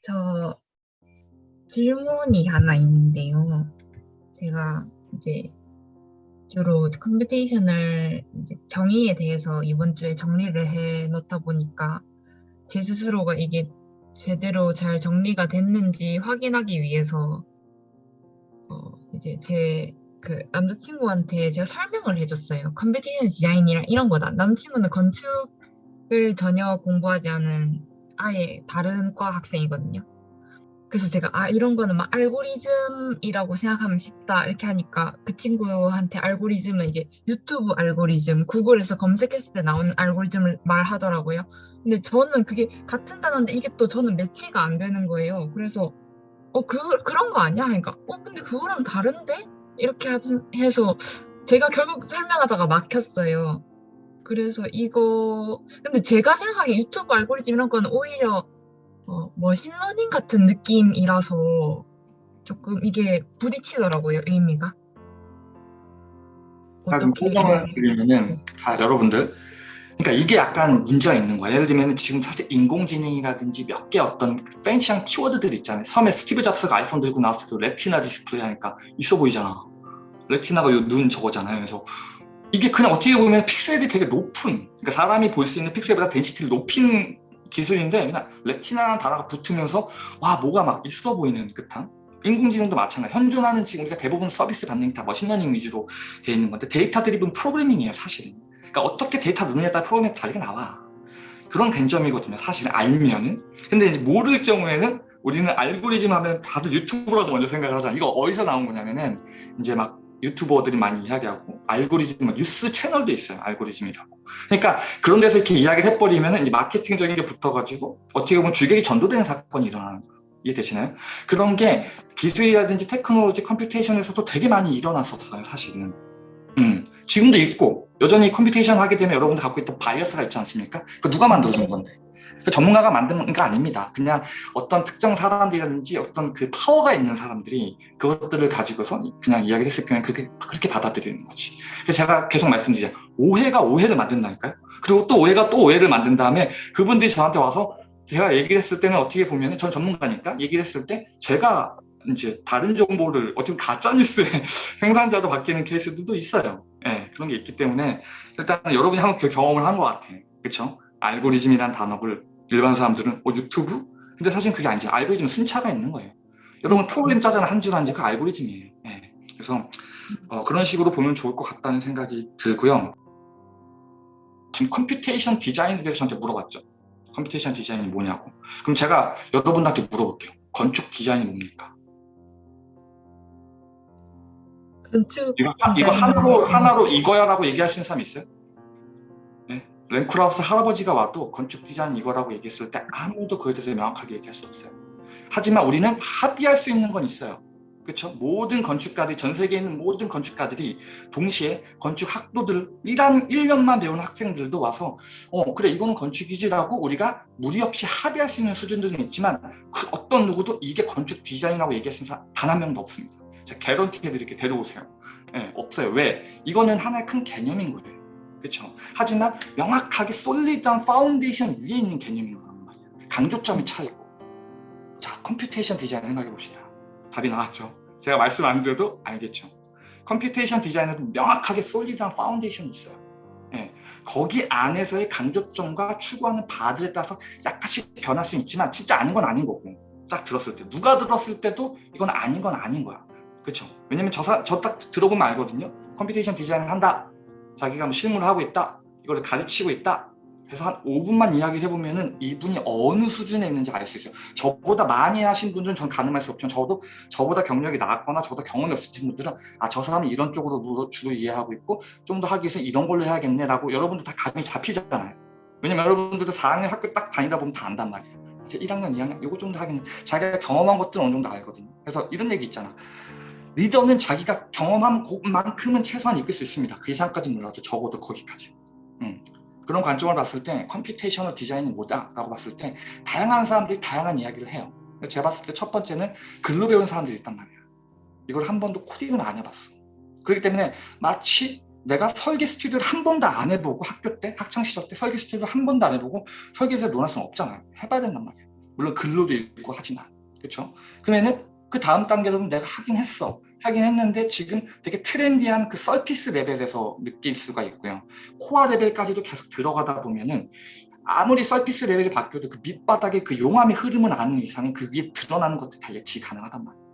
저 질문이 하나 있는데요. 제가 이제 주로 computational 이제 정의에 대해서 이번 주에 정리를 해 놓다 보니까 제 스스로가 이게 제대로 잘 정리가 됐는지 확인하기 위해서 어 이제 제 그 남자친구한테 제가 설명을 해줬어요. computation 디자인이란 이런 거다. 남친구는 건축을 전혀 공부하지 않은 아예 다른 과 학생이거든요. 그래서 제가 아 이런 거는 막 알고리즘이라고 생각하면 쉽다 이렇게 하니까 그 친구한테 알고리즘은 이제 유튜브 알고리즘, 구글에서 검색했을 때 나오는 알고리즘을 말하더라고요. 근데 저는 그게 같은 단어인데 이게 또 저는 매치가 안 되는 거예요. 그래서 어 그 그런 거 아니야? 그러니까 어 근데 그거랑 다른데 이렇게 해서 제가 결국 설명하다가 막혔어요. 그래서 이거 근데 제가 생각하기에 유튜브 알고리즘 이런 거는 오히려 어 machine learning 같은 느낌이라서 쪼끔 이게 부딪히더라고요, 의미가. 좀 어떻게 설명을 드리면은 네. 자 여러분들 그러니까 이게 약간 문제가 있는 거예요. 예를 들면 지금 사실 인공지능이라든지 몇 개 어떤 fancy한 키워드들 있잖아요. 처음에 스티브 잡스가 아이폰 들고 나왔을 때 Retina display 하니까 있어 보이잖아. Retina가 요 눈 저거잖아요. 그래서 이게 그냥 어떻게 보면 픽셀이 되게 높은 그러니까 사람이 볼 수 있는 픽셀보다 density를 높인 기술인데 그냥 Retina라는 단어가 붙으면서 와 뭐가 막 있어 보이는 듯한 인공지능도 마찬가지. 현존하는 지금 우리가 대부분 서비스 받는 게 다 machine learning 위주로 되어 있는 건데 data driven programming이에요 사실은. 그러니까 어떻게 데이터 넣느냐에 따라 프로그램이 다르게 나와. 그런 관점이거든요 사실은 알면은 근데 이제 모를 경우에는 우리는 알고리즘 하면 다들 유튜브라고 먼저 생각을 하잖아. 이거 어디서 나온 거냐면은 이제 막 유튜버들이 많이 이야기하고 알고리즘 뉴스 채널도 있어요 알고리즘이라고 그러니까 그런 데서 이렇게 이야기를 해버리면 이제 마케팅적인 게 붙어가지고 어떻게 보면 주객이 전도되는 사건이 일어나는 거예요 이해되시나요? 그런 게 기술이라든지 테크놀로지 computation에서도 되게 많이 일어났었어요 사실은 음, 지금도 있고 여전히 computation 하게 되면 여러분들 갖고 있던 bias가 있지 않습니까? 그 누가 만들어준 건데 그 전문가가 만든 거 아닙니다. 그냥 어떤 특정 사람들이라든지 어떤 그 파워가 있는 사람들이 그것들을 가지고서 그냥 이야기를 했을 경우에 그게 그렇게 받아들이는 거지. 그래서 제가 계속 말씀드리자 오해가 오해를 만든다니까요. 그리고 또 오해가 또 오해를 만든 다음에 그분들이 저한테 와서 제가 얘기를 했을 때는 어떻게 보면 전 전문가니까 얘기를 했을 때 제가 이제 다른 정보를 어떻게 보면 가짜뉴스의 생산자로 바뀌는 케이스들도 있어요. 예, 그런 게 있기 때문에 일단 여러분이 한번 그 경험을 한 것 같아. 그렇죠? 알고리즘이란 단어를 일반 사람들은 어 유튜브? 근데 사실 그게 아니지. 알고리즘은 순차가 있는 거예요. 여러분 프로그램 짜잖아 한줄한줄그 알고리즘이에요. 예. 그래서 어, 그런 식으로 보면 좋을 것 같다는 생각이 들고요. 지금 computation design에 대해서 저한테 물어봤죠. computation design이 뭐냐고. 그럼 제가 여러분한테 물어볼게요. 건축 디자인이 뭡니까? 건축 이거, 하- 이거. 하나로, 하나로 이거야 라고 얘기할 수 있는 사람 있어요? 네. 렘 콜하스 할아버지가 와도 건축 디자인 이거라고 얘기했을 때 아무도 그에 대해서 명확하게 얘기할 수 없어요. 하지만 우리는 합의할 수 있는 건 있어요. 그렇죠? 모든 건축가들이 전 세계에 있는 모든 건축가들이 동시에 건축 학도들 1한 1년만 배우는 학생들도 와서 어 그래 이거는 건축이지라고 우리가 무리 없이 합의할 수 있는 수준들은 있지만 그 어떤 누구도 이게 건축 디자인이라고 얘기할 수 있는 사람 단 한 명도 없습니다. 제가 개런티 해드릴게 데려오세요. 예, 없어요. 왜? 이거는 하나의 큰 개념인 거예요. 그렇죠? 하지만 명확하게 solid한 foundation 위에 있는 개념인 거란 말이에요. 강조점이 차이고. 자, computation design 생각해 봅시다. 답이 나왔죠. 제가 말씀 안 드려도 알겠죠. computation design은 명확하게 solid한 foundation이 있어요. 예, 거기 안에서의 강조점과 추구하는 바들에 따라서 약간씩 변할 수 있지만 진짜 아닌 건 아닌 거고 딱 들었을 때 누가 들었을 때도 이건 아닌 건 아닌 거야. 그렇죠? 왜냐면 저 딱 들어보면 알거든요. computation design을 한다. 자기가 뭐 실무를 하고 있다. 이거를 가르치고 있다. 그래서 한 5분만 이야기를 해보면 은 이분이 어느 수준에 있는지 알 수 있어요. 저보다 많이 하신 분들은 전 가늠할 수 없지만 저도 저보다 경력이 낮거나 저보다 경험이 없으신 분들은 아 저 사람이 이런 쪽으로 주로 이해하고 있고 좀 더 하기 위해서 이런 걸로 해야겠네 라고 여러분들 다 감이 잡히잖아요. 왜냐면 여러분들도 4학년 학교 딱 다니다 보면 다 안단 말이에요. 이제 1학년, 2학년 요거 정도 하겠네. 자기가 경험한 것들은 어느 정도 알거든요. 그래서 이런 얘기 있잖아. 리더는 자기가 경험한 것만큼은 최소한 이끌 수 있습니다. 그 이상까지 몰라도 적어도 거기까지. 음. 그런 관점을 봤을 때 computational design이 뭐다? 라고 봤을 때 다양한 사람들이 다양한 이야기를 해요. 제가 봤을 때 첫 번째는 글로 배운 사람들이 있단 말이야. 이걸 한 번도 코딩을 안 해봤어. 그렇기 때문에 마치 내가 설계 스튜디오를 한 번도 안 해보고 학교 때, 학창시절 때 설계 스튜디오를 한 번도 안 해보고 설계에서 논할 수는 없잖아요. 해봐야 된단 말이야. 물론 글로도 읽고 하지만 그렇죠? 그러면은 그 다음 단계로는 내가 하긴 했어. 하긴 했는데 지금 되게 trendy한 그 surface 레벨에서 느낄 수가 있고요. 코어 레벨까지도 계속 들어가다 보면은 아무리 surface 레벨이 바뀌어도 그 밑바닥에 그 용암의 흐름은 아는 이상은 그 위에 드러나는 것들 다 예측이 가능하단 말이에요.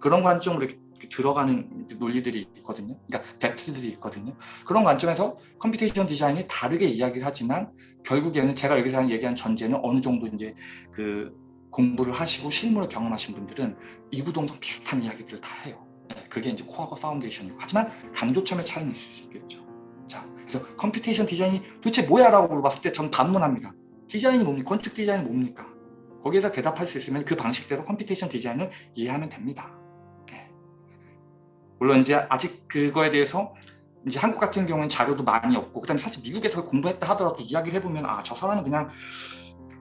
그런 관점으로 이렇게 들어가는 논리들이 있거든요. 그러니까 depth들이 있거든요. 그런 관점에서 computation design이 다르게 이야기를 하지만 결국에는 제가 여기서 얘기한 전제는 어느 정도 이제 그 공부를 하시고 실무를 경험하신 분들은 이구동성 비슷한 이야기들을 다 해요. 네, 그게 이제 코어가 foundation이고 하지만 강조점의 차이는 있을 수 있겠죠. 자, 그래서 computation design이 도대체 뭐야 라고 물어봤을 때 전 반문합니다. 디자인이 뭡니까? 건축 디자인이 뭡니까? 거기에서 대답할 수 있으면 그 방식대로 computation design을 이해하면 됩니다. 네. 물론 이제 아직 그거에 대해서 이제 한국 같은 경우는 자료도 많이 없고 그다음에 사실 미국에서 공부했다 하더라도 이야기를 해보면 아 저 사람은 그냥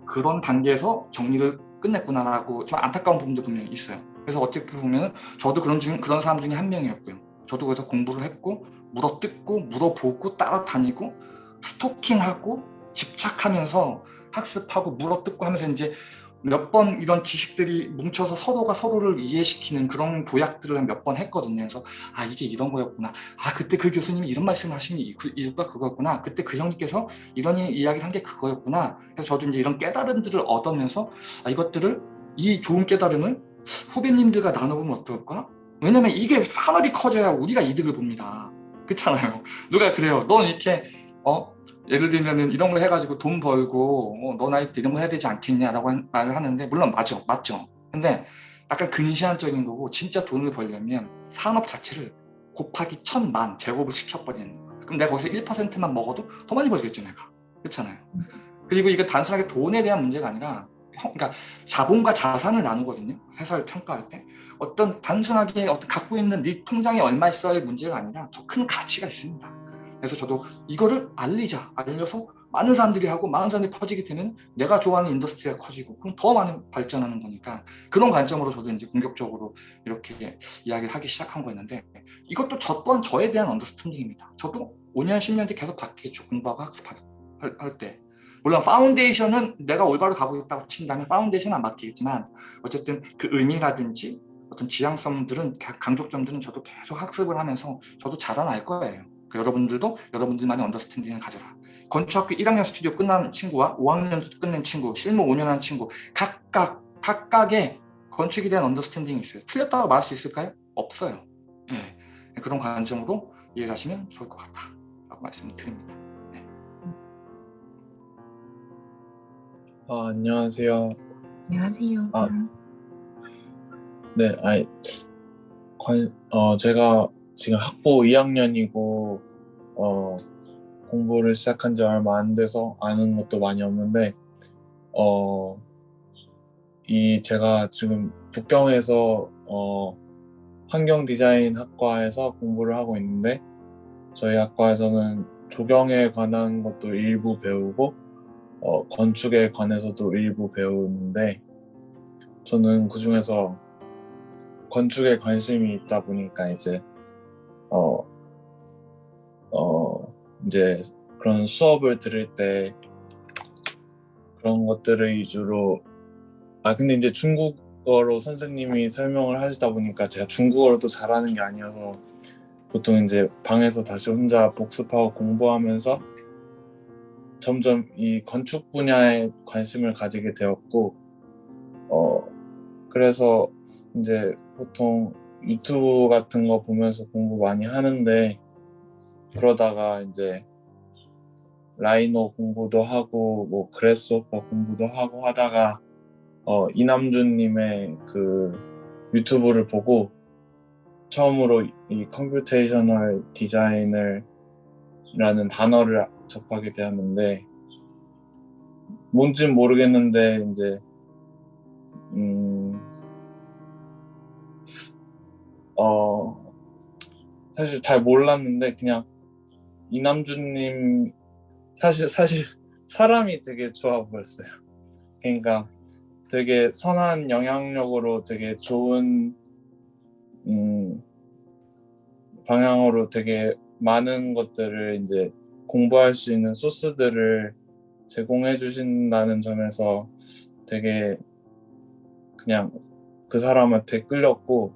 그런 단계에서 정리를 끝냈구나라고 좀 안타까운 부분도 분명히 있어요. 그래서 어떻게 보면 저도 그런 중 그런 사람 중에 한 명이었고요. 저도 그래서 공부를 했고 물어뜯고 물어보고 따라다니고 스토킹하고 집착하면서 학습하고 물어뜯고 하면서 이제 몇 번 이런 지식들이 뭉쳐서 서로가 서로를 이해시키는 그런 도약들을 몇번 했거든요. 그래서 아 이게 이런 거였구나. 아 그때 그 교수님이 이런 말씀을 하신 이유가 그거였구나. 그때 그 형님께서 이런 이야기를 한 게 그거였구나. 그래서 저도 이제 이런 깨달음들을 얻으면서 아, 이것들을 이 좋은 깨달음을 후배님들과 나눠보면 어떨까? 왜냐면 이게 산업이 커져야 우리가 이득을 봅니다. 그렇잖아요. 누가 그래요. 넌 이렇게 어 예를 들면은 이런 거 해가지고 돈 벌고 어, 너 나이 때 이런 거 해야 되지 않겠냐라고 한, 말을 하는데 물론 맞죠, 맞죠. 근데 약간 근시안적인 거고 진짜 돈을 벌려면 산업 자체를 곱하기 천만 제곱을 시켜버리는 거예요. 그럼 내가 거기서 1%만 먹어도 더 많이 벌겠죠, 내가. 그렇잖아요. 그리고 이게 단순하게 돈에 대한 문제가 아니라 그러니까 자본과 자산을 나누거든요. 회사를 평가할 때 어떤 단순하게 어떤 갖고 있는 네 통장에 얼마 있어야의 문제가 아니라 더 큰 가치가 있습니다. 그래서 저도 이거를 알리자, 알려서 많은 사람들이 하고 많은 사람들이 퍼지게 되면 내가 좋아하는 industry가 커지고 그럼 더 많은 발전하는 거니까 그런 관점으로 저도 이제 공격적으로 이렇게 이야기를 하기 시작한 거였는데 이것도 저 또한 저에 대한 understanding입니다. 저도 5년, 10년 뒤 계속 바뀌겠죠. 공부하고 학습할 때. 물론 foundation은 내가 올바로 가고 있다고 친다면 foundation은 안 바뀌겠지만 어쨌든 그 의미라든지 어떤 지향성들은 강조점들은 저도 계속 학습을 하면서 저도 자라날 거예요. 그 여러분들도 여러분들만의 understanding을 가져라. 건축학교 1학년 스튜디오 끝난 친구와 5학년 끝낸 친구, 실무 5년 한 친구 각각 각각의 건축에 대한 understanding이 있어요. 틀렸다고 말할 수 있을까요? 없어요. 예. 그런 관점으로 이해를 하시면 좋을 것 같다. 라고 말씀을 드립니다. 네. 아, 안녕하세요. 안녕하세요. 아, 네, 아이, 관, 어, 제가 지금 학부 2학년이고, 어, 공부를 시작한 지 얼마 안 돼서 아는 것도 많이 없는데, 어, 이 제가 지금 북경에서, 어, 환경 디자인 학과에서 공부를 하고 있는데, 저희 학과에서는 조경에 관한 것도 일부 배우고, 어, 건축에 관해서도 일부 배우는데, 저는 그 중에서 건축에 관심이 있다 보니까 이제 어, 어, 이제 그런 수업을 들을 때 그런 것들을 위주로 아 근데 이제 중국어로 선생님이 설명을 하시다 보니까 제가 중국어로도 잘하는 게 아니어서 보통 이제 방에서 다시 혼자 복습하고 공부하면서 점점 이 건축 분야에 관심을 가지게 되었고 어 그래서 이제 보통 유튜브 같은 거 보면서 공부 많이 하는데 그러다가 이제 Rhino 공부도 하고 뭐 Grasshopper 공부도 하고 하다가 어 이남준님의 그 유튜브를 보고 처음으로 이 computational design을 라는 단어를 접하게 되었는데 뭔진 모르겠는데 이제 음, 어, 사실 잘 몰랐는데 그냥 이남준님 사실 사실 사람이 되게 좋아 보였어요. 그러니까 되게 선한 영향력으로 되게 좋은 음, 방향으로 되게 많은 것들을 이제 공부할 수 있는 소스들을 제공해 주신다는 점에서 되게 그냥 그 사람한테 끌렸고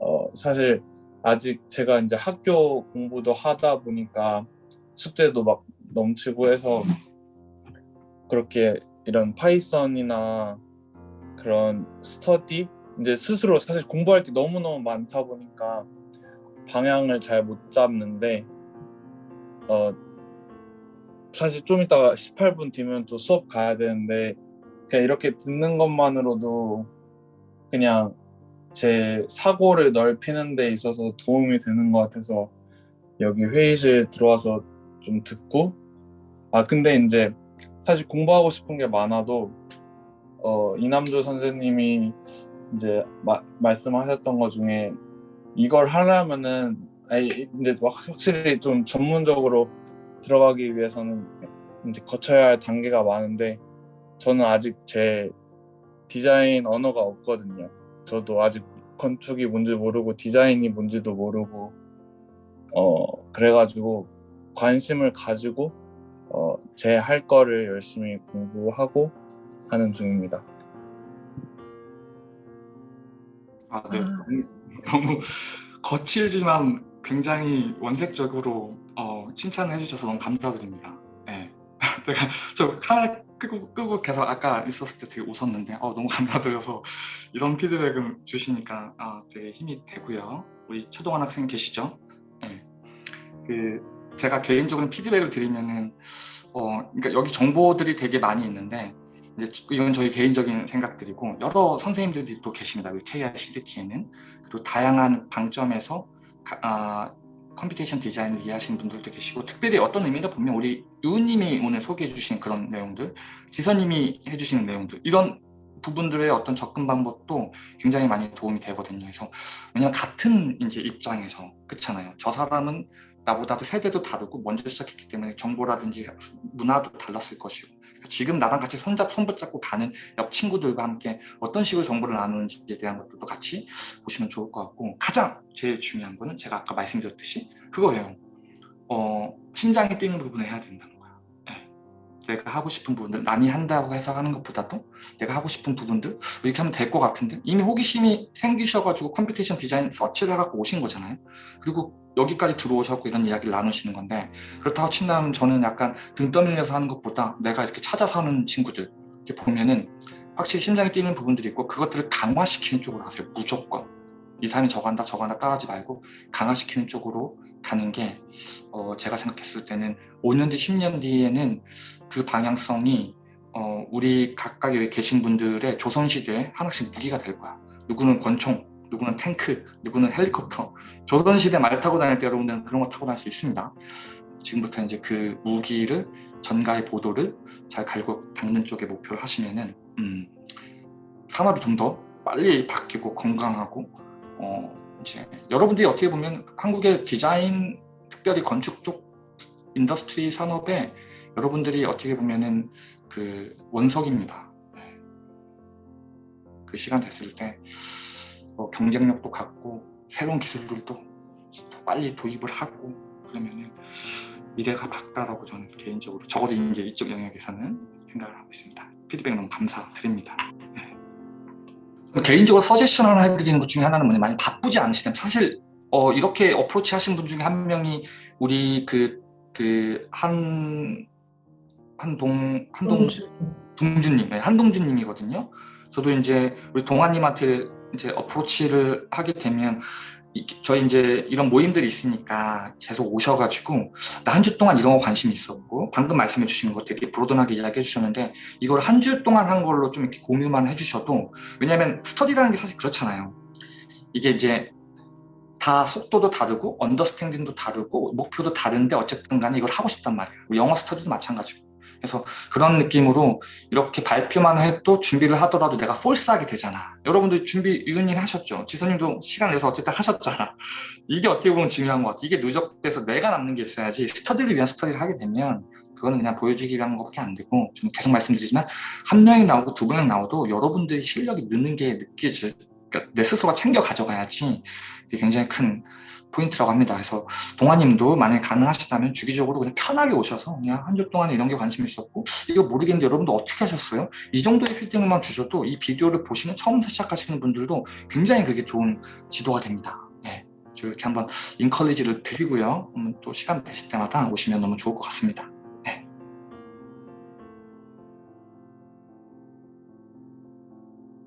어, 사실 아직 제가 이제 학교 공부도 하다 보니까 숙제도 막 넘치고 해서 그렇게 이런 Python이나 그런 스터디 이제 스스로 사실 공부할 게 너무너무 많다 보니까 방향을 잘 못 잡는데 어 사실 좀 이따가 18분 뒤면 또 수업 가야 되는데 그냥 이렇게 듣는 것만으로도 그냥 제 사고를 넓히는 데 있어서 도움이 되는 것 같아서 여기 회의실 들어와서 좀 듣고 아 근데 이제 사실 공부하고 싶은 게 많아도 어 이남주 선생님이 이제 마, 말씀하셨던 것 중에 이걸 하려면은 아니 이제 막 확실히 좀 전문적으로 들어가기 위해서는 이제 거쳐야 할 단계가 많은데 저는 아직 제 디자인 언어가 없거든요. 저도 아직 건축이 뭔지 모르고 디자인이 뭔지도 모르고 어 그래가지고 관심을 가지고 어 제 할 거를 열심히 공부하고 하는 중입니다. 아, 네. 아. 너무, 거칠지만 굉장히 원색적으로 어, 칭찬을 해주셔서 너무 감사드립니다. 네. 제가 저 카메라 끄고, 끄고 계속 아까 있었을 때 되게 웃었는데 어, 너무 감사드려서 이런 피드백을 주시니까 아, 되게 힘이 되고요. 우리 최동환 학생 계시죠? 네. 그 제가 개인적으로 피드백을 드리면은 어, 그러니까 여기 정보들이 되게 많이 있는데 이제 이건 저희 개인적인 생각들이고 여러 선생님들이 또 계십니다. 우리 KR CDT에는 그리고 다양한 관점에서 가, 아, computation 디자인을 이해하시는 분들도 계시고 특별히 어떤 의미다 보면 우리 유우님이 오늘 소개해 주신 그런 내용들 지선님이 해주시는 내용들 이런 부분들의 어떤 접근 방법도 굉장히 많이 도움이 되거든요. 그래서 왜냐하면 같은 이제 입장에서 그렇잖아요. 저 사람은 나보다도 세대도 다르고 먼저 시작했기 때문에 정보라든지 문화도 달랐을 것이고 지금 나랑 같이 손잡 손붙잡고 가는 옆 친구들과 함께 어떤 식으로 정보를 나누는지에 대한 것들도 같이 보시면 좋을 것 같고 가장 제일 중요한 거는 제가 아까 말씀드렸듯이 그거예요. 어, 심장이 뛰는 부분을 해야 된다는. 네. 내가 하고 싶은 부분들 남이 한다고 해서 하는 것보다도 내가 하고 싶은 부분들 이렇게 하면 될 것 같은데 이미 호기심이 생기셔가지고 computation 디자인 search를 해갖고 오신 거잖아요. 그리고 여기까지 들어오셨고 이런 이야기를 나누시는 건데 그렇다고 친다면 저는 약간 등 떠밀려서 하는 것보다 내가 이렇게 찾아서 하는 친구들 이렇게 보면은 확실히 심장이 뛰는 부분들이 있고 그것들을 강화시키는 쪽으로 하세요 무조건 이 사람이 저거 한다 저거 한다 따라하지 말고 강화시키는 쪽으로 가는 게 어, 제가 생각했을 때는 5년 뒤 10년 뒤에는 그 방향성이 어, 우리 각각 여기 계신 분들의 조선시대에 하나씩 무기가 될 거야. 누구는 권총 누구는 탱크, 누구는 헬리콥터. 조선시대 말 타고 다닐 때 여러분들은 그런 거 타고 다닐 수 있습니다. 지금부터 이제 그 무기를 전가의 보도를 잘 갈고 닦는 쪽에 목표를 하시면은 음, 산업이 좀 더 빨리 바뀌고 건강하고 어, 이제 여러분들이 어떻게 보면 한국의 디자인 특별히 건축 쪽 industry 산업에 여러분들이 어떻게 보면은 그 원석입니다 네. 그 시간 됐을 때 어, 경쟁력도 갖고 새로운 기술들도 더 빨리 도입을 하고 그러면은 미래가 밝다라고 저는 개인적으로 적어도 이제 이쪽 영역에서는 생각을 하고 있습니다. 피드백 너무 감사드립니다. 네. 개인적으로 서제션 하나 해드리는 것 중에 하나는 뭐냐 많이 바쁘지 않으시다면 사실 어, 이렇게 어프로치 하신 분 중에 한 명이 우리 그 그 한 한동 한동 동준님 네, 한동준님이거든요. 저도 이제 우리 동아님한테 이제 어프로치를 하게 되면 저희 이제 이런 모임들이 있으니까 계속 오셔가지고 나 한 주 동안 이런 거 관심 있었고 방금 말씀해 주신 거 되게 브로드하게 이야기해 주셨는데 이걸 한 주 동안 한 걸로 좀 이렇게 공유만 해주셔도 왜냐면 스터디라는 게 사실 그렇잖아요. 이게 이제 다 속도도 다르고 언더스탠딩도 다르고 목표도 다른데 어쨌든 간에 이걸 하고 싶단 말이에요. 영어 스터디도 마찬가지고 그래서 그런 느낌으로 이렇게 발표만 해도 준비를 하더라도 내가 force하게 되잖아. 여러분들 준비 유은님 하셨죠? 지선님도 시간 내서 어쨌든 하셨잖아. 이게 어떻게 보면 중요한 것 같아. 이게 누적돼서 내가 남는 게 있어야지 스터디를 위한 스터디를 하게 되면 그거는 그냥 보여주기 위한 것밖에 안 되고 좀 계속 말씀드리지만 한 명이 나오고 두 명이 나오도 여러분들이 실력이 느는 게 느껴질 그러니까 내 스스로가 챙겨 가져가야지 굉장히 큰 포인트라고 합니다. 그래서 동아님도 만약에 가능하시다면 주기적으로 그냥 편하게 오셔서 그냥 한 주 동안 이런 게 관심 있었고 이거 모르겠는데 여러분도 어떻게 하셨어요? 이 정도의 피드백만 주셔도 이 비디오를 보시는 처음부터 시작하시는 분들도 굉장히 그게 좋은 지도가 됩니다. 네, 이렇게 한번 인컬리지를 드리고요. 음, 또 시간 되실 때마다 오시면 너무 좋을 것 같습니다.